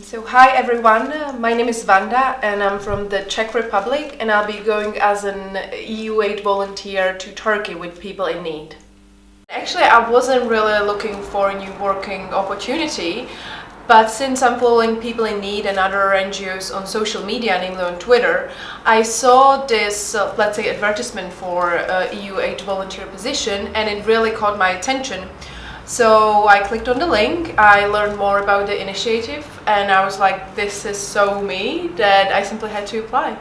So hi everyone, my name is Vanda and I'm from the Czech Republic and I'll be going as an EU aid volunteer to Turkey with people in need. Actually I wasn't really looking for a new working opportunity but since I'm following People in Need and other NGOs on social media, namely on Twitter, I saw this, uh, let's say, advertisement for uh, EU aid volunteer position and it really caught my attention. So I clicked on the link, I learned more about the initiative and I was like, this is so me that I simply had to apply.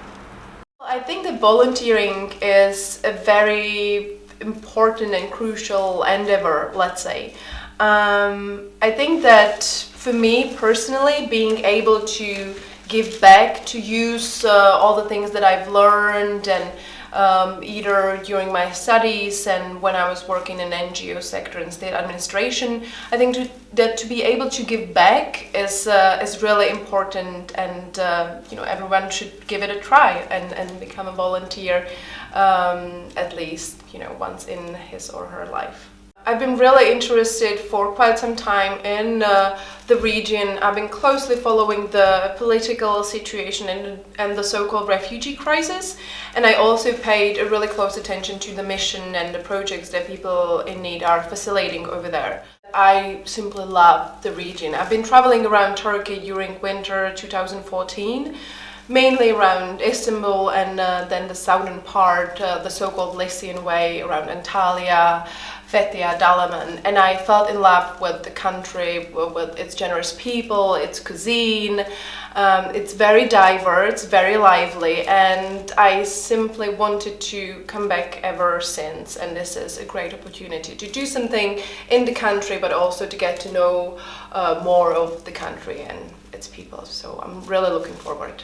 I think that volunteering is a very important and crucial endeavor, let's say. Um, I think that for me personally, being able to give back, to use uh, all the things that I've learned and um, either during my studies and when I was working in NGO sector and state administration. I think to, that to be able to give back is, uh, is really important and uh, you know everyone should give it a try and, and become a volunteer um, at least you know once in his or her life. I've been really interested for quite some time in uh, the region. I've been closely following the political situation and, and the so-called refugee crisis and I also paid a really close attention to the mission and the projects that people in need are facilitating over there. I simply love the region. I've been traveling around Turkey during winter 2014 mainly around Istanbul and uh, then the southern part, uh, the so-called Lycian way around Antalya, Fethiye, Dalaman, and I fell in love with the country, with its generous people, its cuisine. Um, it's very diverse, very lively, and I simply wanted to come back ever since, and this is a great opportunity to do something in the country, but also to get to know uh, more of the country and its people, so I'm really looking forward.